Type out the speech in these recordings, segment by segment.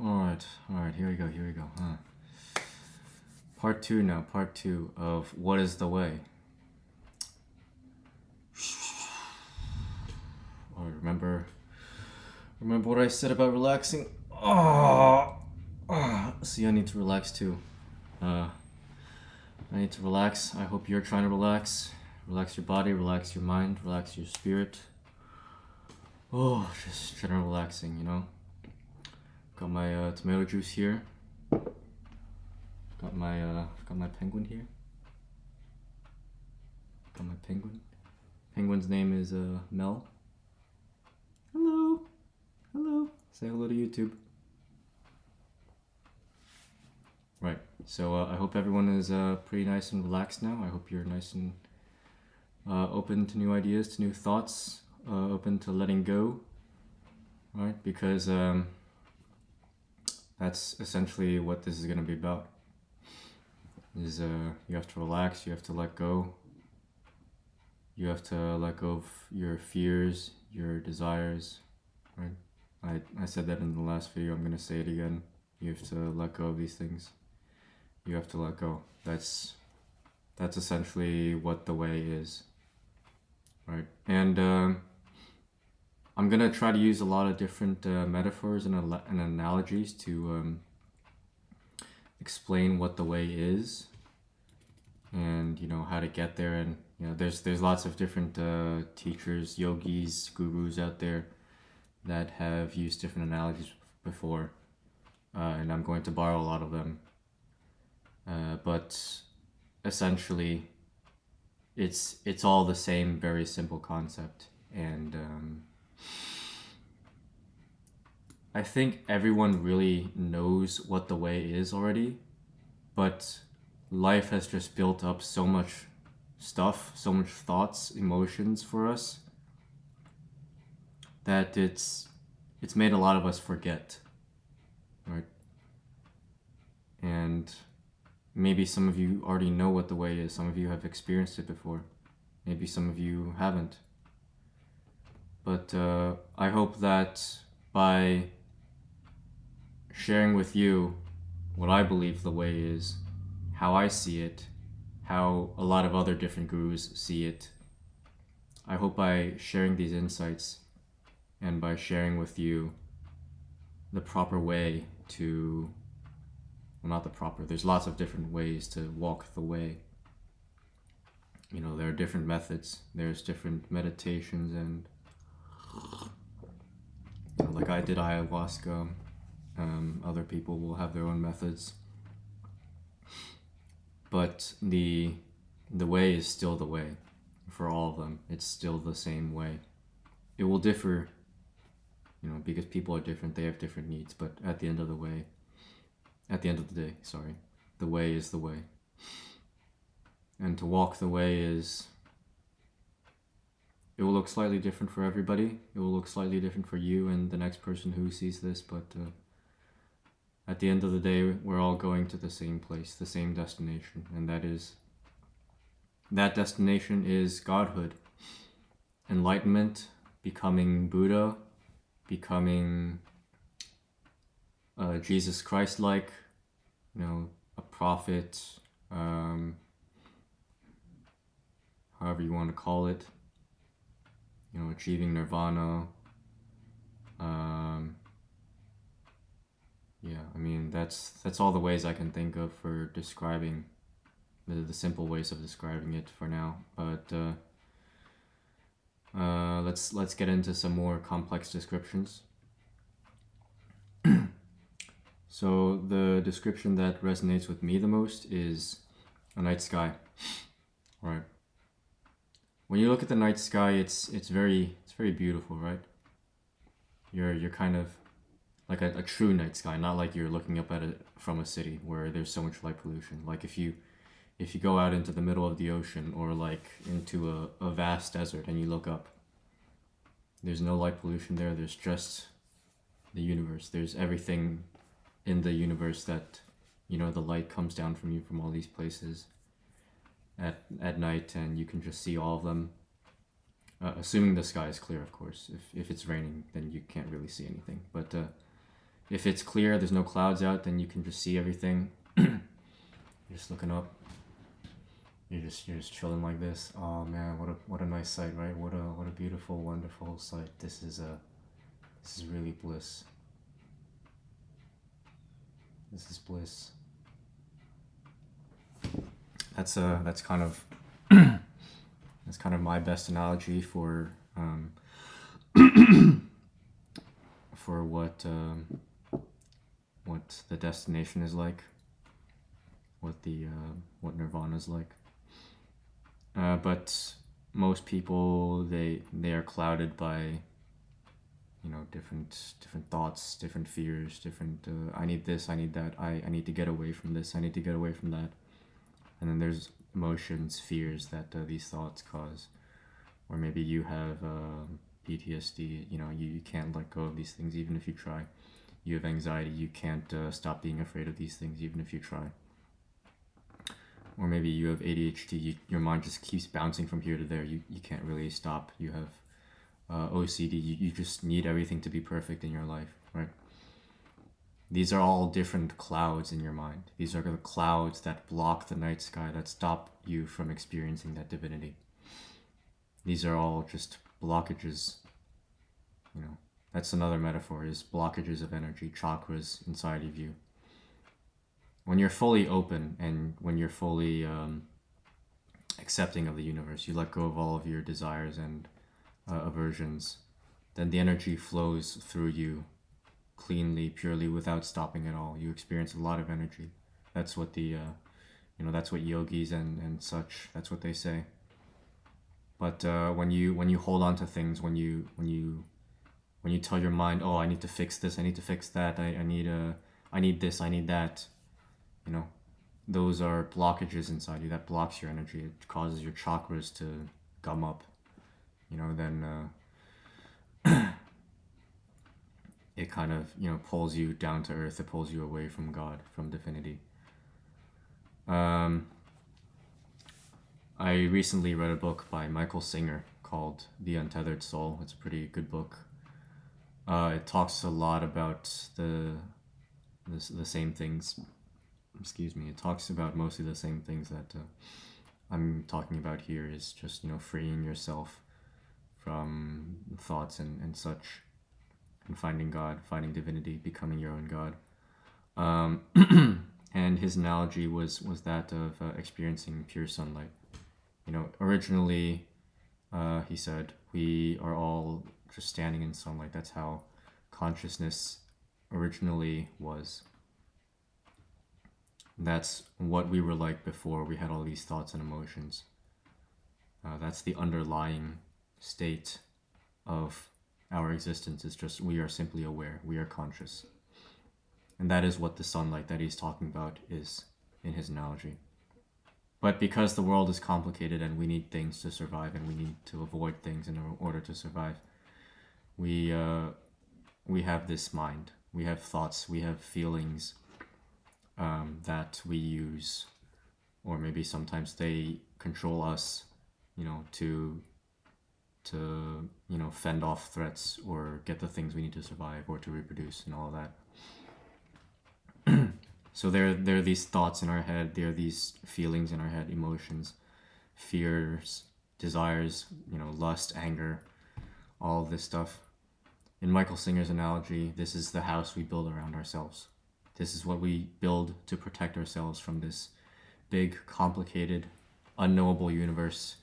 Alright, alright, here we go, here we go. Huh. Part two now, part two of What is the Way? Oh, remember remember what I said about relaxing? Oh, see I need to relax too. Uh I need to relax. I hope you're trying to relax. Relax your body, relax your mind, relax your spirit. Oh, just general relaxing, you know? Got my uh, tomato juice here. Got my uh, got my penguin here. Got my penguin. Penguin's name is uh, Mel. Hello, hello. Say hello to YouTube. Right. So uh, I hope everyone is uh, pretty nice and relaxed now. I hope you're nice and uh, open to new ideas, to new thoughts, uh, open to letting go. Right? Because um, that's essentially what this is going to be about. Is uh, you have to relax, you have to let go. You have to let go of your fears, your desires, right? I, I said that in the last video, I'm going to say it again. You have to let go of these things. You have to let go. That's that's essentially what the way is, right? And um, I'm gonna try to use a lot of different uh, metaphors and, and analogies to um, explain what the way is and you know how to get there. And you know there's there's lots of different uh, teachers yogis gurus out there that have used different analogies before uh, and I'm going to borrow a lot of them. Uh, but essentially it's it's all the same very simple concept. And um, I think everyone really knows what the way is already, but life has just built up so much stuff, so much thoughts, emotions for us that it's it's made a lot of us forget. Right? And maybe some of you already know what the way is. Some of you have experienced it before. Maybe some of you haven't. But uh, I hope that by sharing with you what I believe the way is, how I see it, how a lot of other different gurus see it, I hope by sharing these insights and by sharing with you the proper way to, well, not the proper, there's lots of different ways to walk the way. You know, there are different methods, there's different meditations and like I did ayahuasca. Um, other people will have their own methods, but the the way is still the way for all of them. It's still the same way. It will differ, you know, because people are different. They have different needs, but at the end of the way, at the end of the day, sorry, the way is the way. And to walk the way is it will look slightly different for everybody. It will look slightly different for you and the next person who sees this, but uh, at the end of the day, we're all going to the same place, the same destination, and that is that destination is godhood, enlightenment, becoming Buddha, becoming uh, Jesus Christ like, you know, a prophet, um, however you want to call it you know, achieving nirvana. Um, yeah, I mean, that's, that's all the ways I can think of for describing, the, the simple ways of describing it for now. But uh, uh, let's, let's get into some more complex descriptions. so the description that resonates with me the most is a night sky, right? When you look at the night sky, it's it's very it's very beautiful, right? You're you're kind of like a, a true night sky, not like you're looking up at it from a city where there's so much light pollution. Like if you if you go out into the middle of the ocean or like into a, a vast desert and you look up, there's no light pollution there. There's just the universe. There's everything in the universe that, you know, the light comes down from you from all these places at, at night and you can just see all of them. Uh, assuming the sky is clear, of course. If, if it's raining, then you can't really see anything. But uh, if it's clear, there's no clouds out, then you can just see everything. you're just looking up. You're just you're just chilling like this. Oh man, what a what a nice sight, right? What a what a beautiful, wonderful sight. This is a this is really bliss. This is bliss. That's uh that's kind of that's kind of my best analogy for um, for what um, what the destination is like, what the uh, what nirvana is like. Uh, but most people they they are clouded by you know different different thoughts different fears different uh, i need this i need that I, I need to get away from this i need to get away from that and then there's emotions fears that uh, these thoughts cause. Or maybe you have uh, ptsd you know you, you can't let go of these things even if you try. You have anxiety you can't uh, stop being afraid of these things even if you try. Or maybe you have adhd you, your mind just keeps bouncing from here to there. You, you can't really stop. You have uh, OCD, you, you just need everything to be perfect in your life, right? These are all different clouds in your mind. These are the clouds that block the night sky, that stop you from experiencing that divinity. These are all just blockages. You know, that's another metaphor is blockages of energy, chakras inside of you. When you're fully open and when you're fully um, accepting of the universe, you let go of all of your desires and uh, aversions, then the energy flows through you cleanly, purely, without stopping at all. You experience a lot of energy. That's what the, uh, you know, that's what yogis and, and such, that's what they say. But uh, when you when you hold on to things, when you when you when you tell your mind, oh, I need to fix this, I need to fix that, I, I need a, uh, need this, I need that, you know, those are blockages inside you that blocks your energy. It causes your chakras to gum up you know, then uh, it kind of, you know, pulls you down to earth. It pulls you away from God, from divinity. Um, I recently read a book by Michael Singer called The Untethered Soul. It's a pretty good book. Uh, it talks a lot about the, the, the same things. Excuse me. It talks about mostly the same things that uh, I'm talking about here. Is just you know freeing yourself from thoughts and, and such, and finding God, finding divinity, becoming your own God. Um, and his analogy was was that of uh, experiencing pure sunlight. You know, originally, uh, he said we are all just standing in sunlight. That's how consciousness originally was. That's what we were like before we had all these thoughts and emotions. Uh, that's the underlying state of our existence is just we are simply aware, we are conscious. And that is what the sunlight that he's talking about is in his analogy. But because the world is complicated and we need things to survive and we need to avoid things in order to survive, we, uh, we have this mind, we have thoughts, we have feelings um, that we use, or maybe sometimes they control us, you know, to to you know fend off threats or get the things we need to survive or to reproduce and all of that. So there there are these thoughts in our head there are these feelings in our head emotions fears desires you know lust anger all this stuff. In michael singer's analogy this is the house we build around ourselves. This is what we build to protect ourselves from this big complicated unknowable universe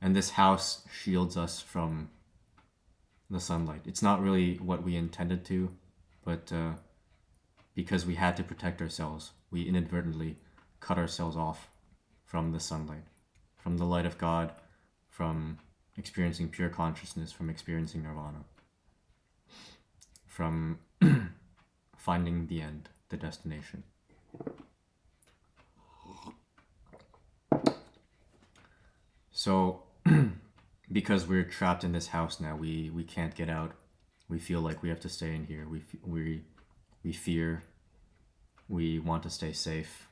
and this house shields us from the sunlight. It's not really what we intended to, but uh, because we had to protect ourselves, we inadvertently cut ourselves off from the sunlight, from the light of God, from experiencing pure consciousness, from experiencing nirvana, from finding the end, the destination. So because we're trapped in this house now, we we can't get out. We feel like we have to stay in here. We we we fear. We want to stay safe.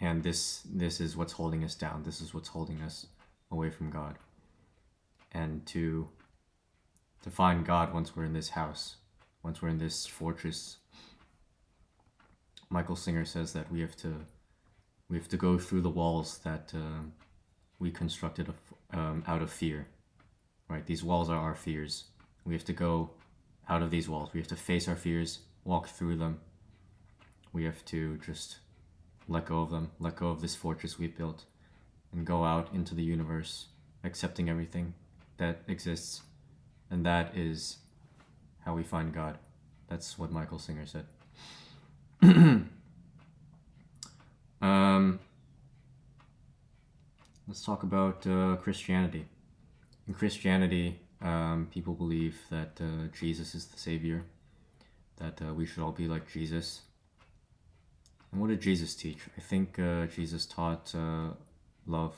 And this this is what's holding us down. This is what's holding us away from God. And to to find God once we're in this house, once we're in this fortress. Michael Singer says that we have to we have to go through the walls that uh, we constructed um, out of fear. Right? These walls are our fears. We have to go out of these walls. We have to face our fears, walk through them. We have to just let go of them, let go of this fortress we've built, and go out into the universe, accepting everything that exists. And that is how we find God. That's what Michael Singer said. um, let's talk about uh, Christianity. In Christianity, um, people believe that uh, Jesus is the Savior, that uh, we should all be like Jesus. And what did Jesus teach? I think uh, Jesus taught uh, love.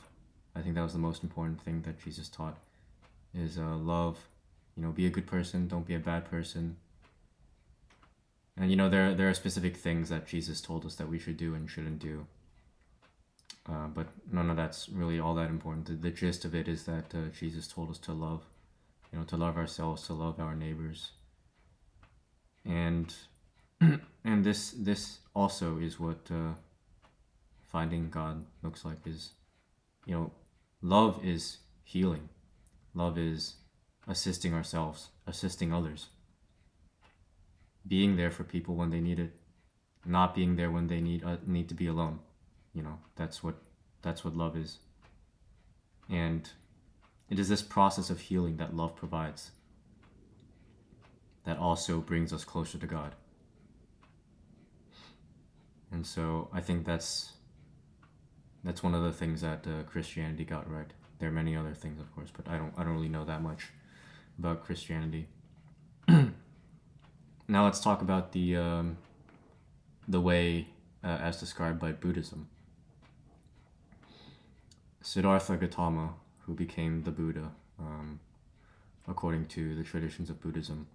I think that was the most important thing that Jesus taught is uh, love. You know, be a good person, don't be a bad person. And you know, there there are specific things that Jesus told us that we should do and shouldn't do. Uh, but none of that's really all that important. The, the gist of it is that uh, Jesus told us to love, you know, to love ourselves, to love our neighbors. And and this this also is what uh, finding God looks like. Is you know, love is healing. Love is assisting ourselves, assisting others, being there for people when they need it, not being there when they need uh, need to be alone. You know, that's what that's what love is. And it is this process of healing that love provides that also brings us closer to God. And so I think that's that's one of the things that uh, Christianity got right. There are many other things, of course, but I don't I don't really know that much about Christianity. now let's talk about the um, the way uh, as described by Buddhism. Siddhartha Gautama, who became the Buddha, um, according to the traditions of Buddhism,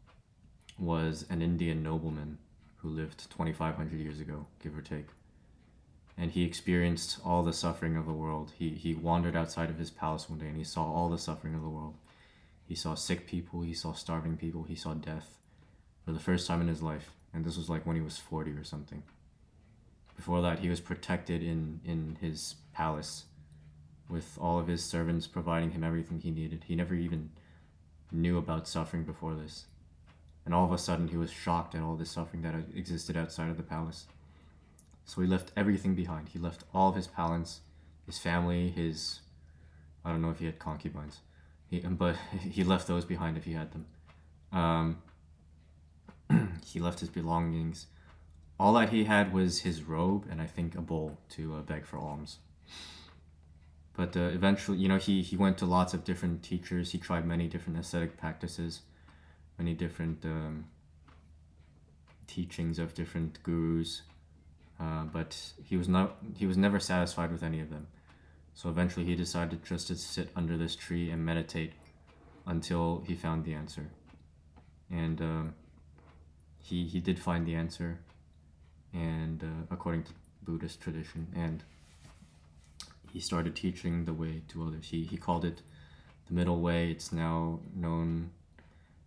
was an Indian nobleman who lived 2,500 years ago, give or take. And he experienced all the suffering of the world. He, he wandered outside of his palace one day and he saw all the suffering of the world. He saw sick people, he saw starving people, he saw death for the first time in his life. And this was like when he was 40 or something. Before that, he was protected in, in his palace with all of his servants providing him everything he needed. He never even knew about suffering before this. And all of a sudden, he was shocked at all the suffering that existed outside of the palace. So he left everything behind. He left all of his palace, his family, his. I don't know if he had concubines. He, but he left those behind if he had them. Um, he left his belongings. All that he had was his robe and I think a bowl to uh, beg for alms. But uh, eventually, you know, he, he went to lots of different teachers. He tried many different ascetic practices many different um, teachings of different gurus, uh, but he was not he was never satisfied with any of them. So eventually, he decided just to sit under this tree and meditate until he found the answer. And um, he he did find the answer, and uh, according to Buddhist tradition, and he started teaching the way to others. He he called it the middle way. It's now known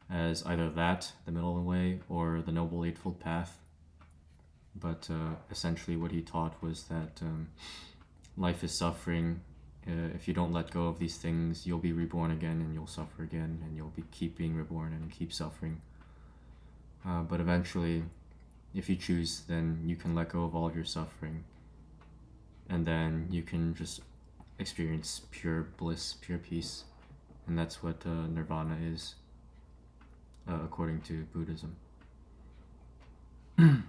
as either that, the middle way, or the Noble Eightfold Path. But uh, essentially, what he taught was that um, life is suffering. Uh, if you don't let go of these things, you'll be reborn again and you'll suffer again, and you'll be keep being reborn and keep suffering. Uh, but eventually, if you choose, then you can let go of all of your suffering, and then you can just experience pure bliss, pure peace, and that's what uh, nirvana is uh, according to Buddhism.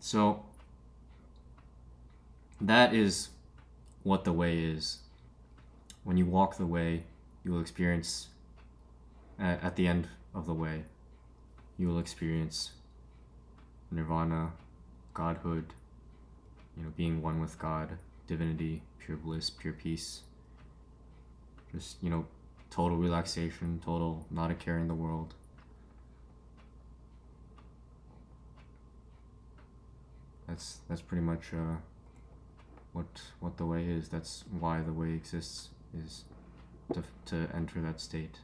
so, that is what the way is. When you walk the way, you will experience, at, at the end of the way, you will experience nirvana, godhood, you know, being one with God, divinity, pure bliss, pure peace. Just, you know, total relaxation, total not a care in the world. That's that's pretty much uh, what what the way is. That's why the way exists is to to enter that state.